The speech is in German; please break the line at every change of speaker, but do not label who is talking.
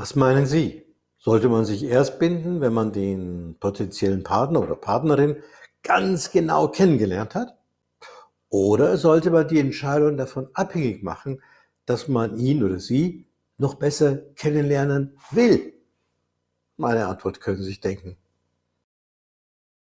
Was meinen Sie? Sollte man sich erst binden, wenn man den potenziellen Partner oder Partnerin ganz genau kennengelernt hat? Oder sollte man die Entscheidung davon abhängig machen, dass man ihn oder sie noch besser kennenlernen will? Meine Antwort können Sie sich denken.